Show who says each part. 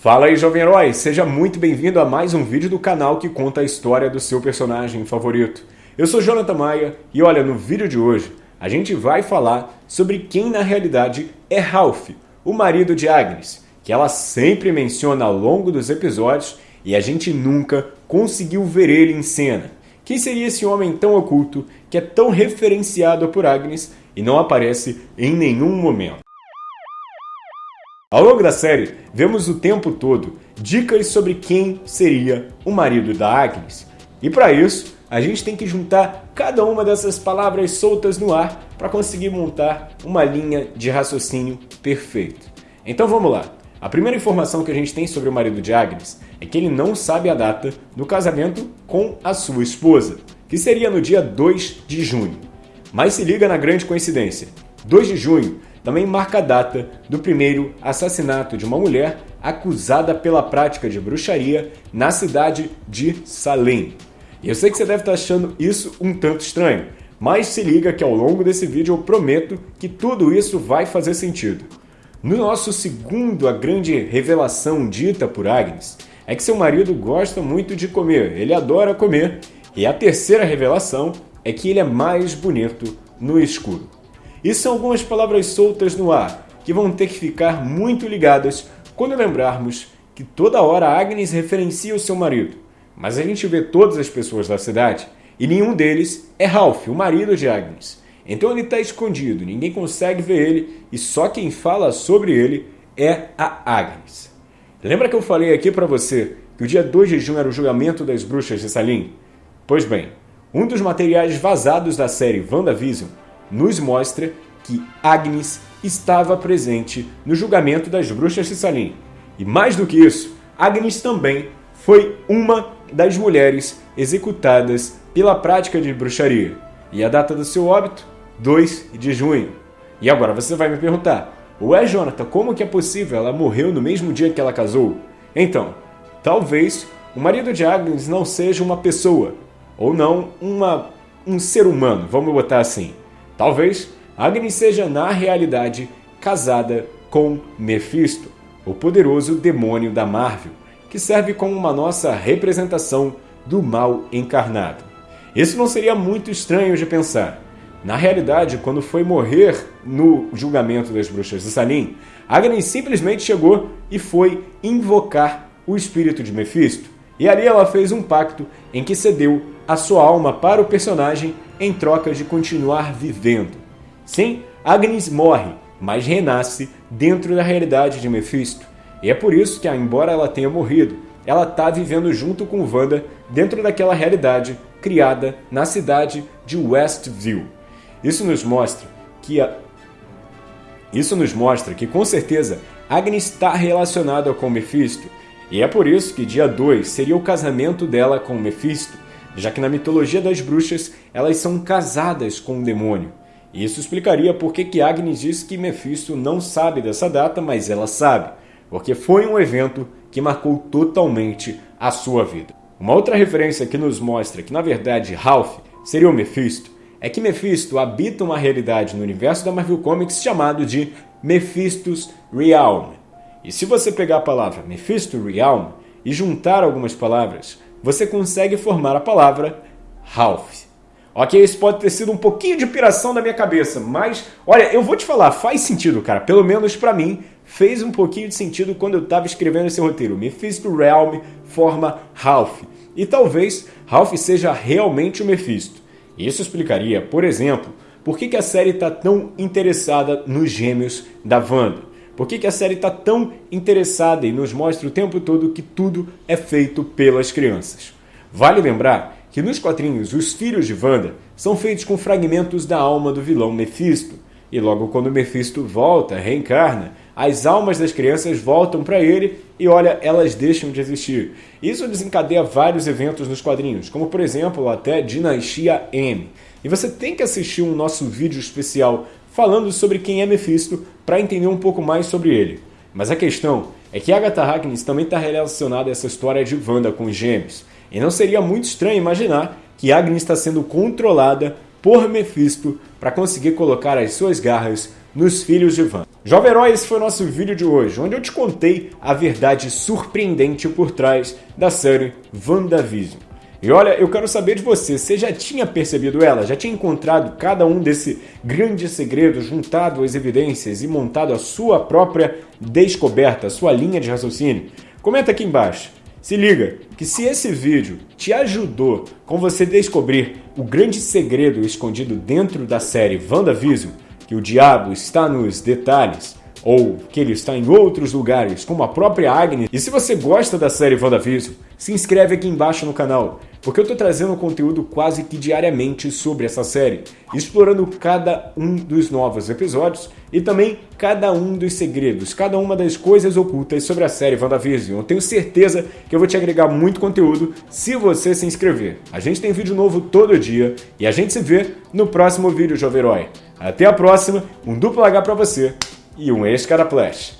Speaker 1: Fala aí, jovem herói! Seja muito bem-vindo a mais um vídeo do canal que conta a história do seu personagem favorito. Eu sou Jonathan Maia e olha, no vídeo de hoje a gente vai falar sobre quem na realidade é Ralph, o marido de Agnes, que ela sempre menciona ao longo dos episódios e a gente nunca conseguiu ver ele em cena. Quem seria esse homem tão oculto que é tão referenciado por Agnes e não aparece em nenhum momento? Ao longo da série, vemos o tempo todo dicas sobre quem seria o marido da Agnes. E para isso, a gente tem que juntar cada uma dessas palavras soltas no ar para conseguir montar uma linha de raciocínio perfeito. Então vamos lá. A primeira informação que a gente tem sobre o marido de Agnes é que ele não sabe a data do casamento com a sua esposa, que seria no dia 2 de junho. Mas se liga na grande coincidência. 2 de junho também marca a data do primeiro assassinato de uma mulher acusada pela prática de bruxaria na cidade de Salem. E eu sei que você deve estar achando isso um tanto estranho, mas se liga que ao longo desse vídeo eu prometo que tudo isso vai fazer sentido. No nosso segundo, a grande revelação dita por Agnes é que seu marido gosta muito de comer, ele adora comer, e a terceira revelação é que ele é mais bonito no escuro. E são algumas palavras soltas no ar que vão ter que ficar muito ligadas quando lembrarmos que toda hora Agnes referencia o seu marido, mas a gente vê todas as pessoas da cidade e nenhum deles é Ralph, o marido de Agnes. Então ele está escondido, ninguém consegue ver ele e só quem fala sobre ele é a Agnes. Lembra que eu falei aqui para você que o dia 2 de junho era o julgamento das bruxas de Salim? Pois bem, um dos materiais vazados da série WandaVision nos mostra que Agnes estava presente no julgamento das bruxas de Salim. E mais do que isso, Agnes também foi uma das mulheres executadas pela prática de bruxaria. E a data do seu óbito? 2 de junho. E agora você vai me perguntar, ué Jonathan, como que é possível? Ela morreu no mesmo dia que ela casou? Então, talvez o marido de Agnes não seja uma pessoa, ou não uma, um ser humano, vamos botar assim. Talvez Agnes seja na realidade casada com Mephisto, o poderoso demônio da Marvel, que serve como uma nossa representação do mal encarnado. Isso não seria muito estranho de pensar. Na realidade, quando foi morrer no julgamento das bruxas de Salim, Agnes simplesmente chegou e foi invocar o espírito de Mephisto. E ali ela fez um pacto em que cedeu a sua alma para o personagem em troca de continuar vivendo. Sim, Agnes morre, mas renasce dentro da realidade de Mephisto. E é por isso que, embora ela tenha morrido, ela está vivendo junto com Wanda dentro daquela realidade criada na cidade de Westview. Isso nos mostra que a... Isso nos mostra que com certeza Agnes está relacionada com Mephisto, e é por isso que dia 2 seria o casamento dela com Mephisto, já que na mitologia das bruxas elas são casadas com o demônio. Isso explicaria por que Agnes diz que Mephisto não sabe dessa data, mas ela sabe, porque foi um evento que marcou totalmente a sua vida. Uma outra referência que nos mostra que na verdade Ralph seria o Mephisto é que Mephisto habita uma realidade no universo da Marvel Comics chamado de Mephistos Realm. E se você pegar a palavra Mephisto Realm e juntar algumas palavras, você consegue formar a palavra Ralph. Ok, isso pode ter sido um pouquinho de piração da minha cabeça, mas olha, eu vou te falar, faz sentido, cara. Pelo menos para mim, fez um pouquinho de sentido quando eu estava escrevendo esse roteiro. Mephisto Realm forma Ralph. E talvez Ralph seja realmente o Mephisto. Isso explicaria, por exemplo, por que, que a série está tão interessada nos gêmeos da Wanda. Por que, que a série está tão interessada e nos mostra o tempo todo que tudo é feito pelas crianças? Vale lembrar que nos quadrinhos os filhos de Wanda são feitos com fragmentos da alma do vilão Mephisto, e logo quando Mephisto volta, reencarna, as almas das crianças voltam para ele e olha, elas deixam de existir. Isso desencadeia vários eventos nos quadrinhos, como por exemplo até Dinastia M. E você tem que assistir um nosso vídeo especial falando sobre quem é Mephisto para entender um pouco mais sobre ele. Mas a questão é que Agatha Harkness também está relacionada a essa história de Wanda com os gêmeos. E não seria muito estranho imaginar que Agnes está sendo controlada por Mephisto para conseguir colocar as suas garras nos filhos de Wanda. Jovem Herói, esse foi o nosso vídeo de hoje, onde eu te contei a verdade surpreendente por trás da série WandaVision. E olha, eu quero saber de você, você já tinha percebido ela? Já tinha encontrado cada um desse grande segredo, juntado as evidências e montado a sua própria descoberta, a sua linha de raciocínio? Comenta aqui embaixo. Se liga que se esse vídeo te ajudou com você descobrir o grande segredo escondido dentro da série WandaVision, que o diabo está nos detalhes, ou que ele está em outros lugares, como a própria Agnes. E se você gosta da série WandaVision, se inscreve aqui embaixo no canal, porque eu estou trazendo conteúdo quase que diariamente sobre essa série, explorando cada um dos novos episódios e também cada um dos segredos, cada uma das coisas ocultas sobre a série WandaVision. Eu tenho certeza que eu vou te agregar muito conteúdo se você se inscrever. A gente tem vídeo novo todo dia e a gente se vê no próximo vídeo, Jovem Herói. Até a próxima, um duplo H para você e um ex-Caraplash.